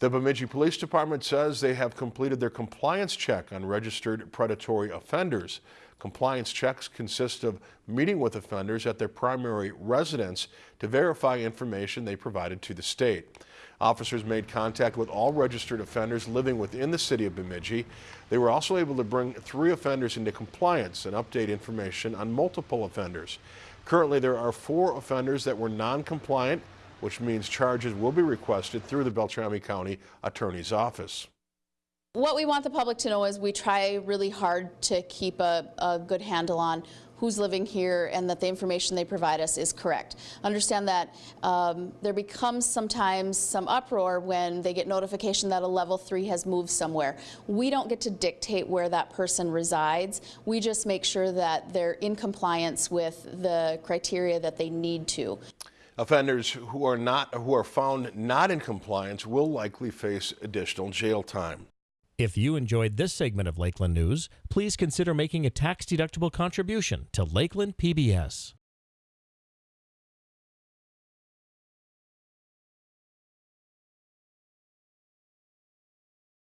The Bemidji Police Department says they have completed their compliance check on registered predatory offenders. Compliance checks consist of meeting with offenders at their primary residence to verify information they provided to the state. Officers made contact with all registered offenders living within the city of Bemidji. They were also able to bring three offenders into compliance and update information on multiple offenders. Currently, there are four offenders that were non-compliant which means charges will be requested through the Beltrami County Attorney's Office. What we want the public to know is we try really hard to keep a, a, good handle on who's living here and that the information they provide us is correct. Understand that um, there becomes sometimes some uproar when they get notification that a level three has moved somewhere. We don't get to dictate where that person resides. We just make sure that they're in compliance with the criteria that they need to. Offenders who are not who are found not in compliance will likely face additional jail time. If you enjoyed this segment of Lakeland News, please consider making a tax-deductible contribution to Lakeland PBS.